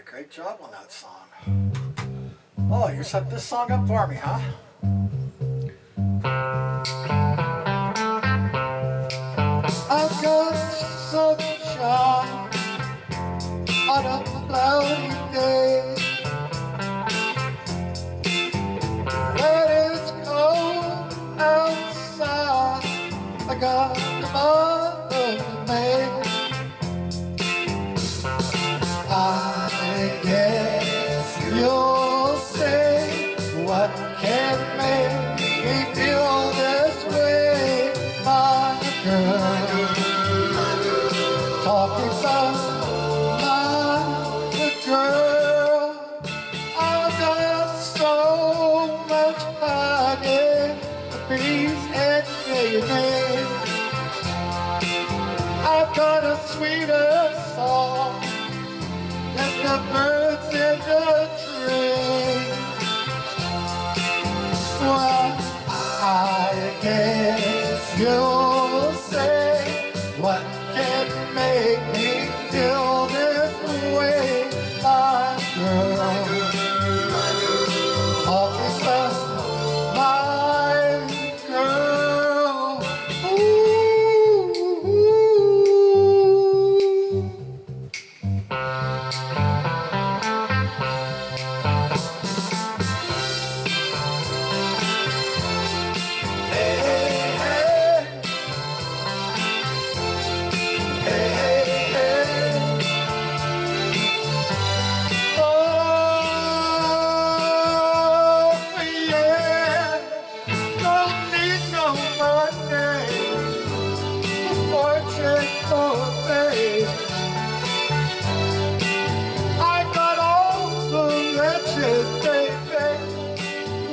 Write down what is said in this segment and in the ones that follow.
a great job on that song. Oh, you set this song up for me, huh? I've got sunshine on a cloudy day When it's cold outside I got the month of May Talking about my girl, I've got so much honey, bees and mayonnaise. I've got a sweeter song and the birds in the tree. Well, I guess you'll say what can my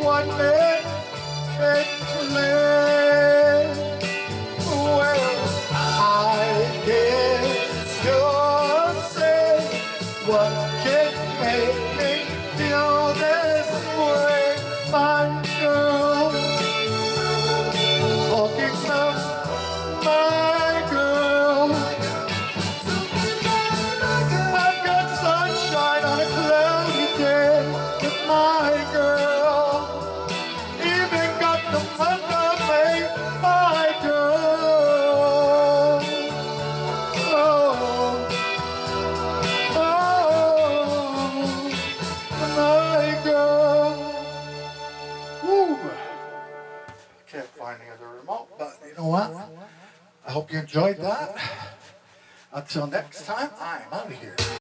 One man live well, I guess you'll say what know what? I hope you enjoyed that. Until next time, I'm out of here.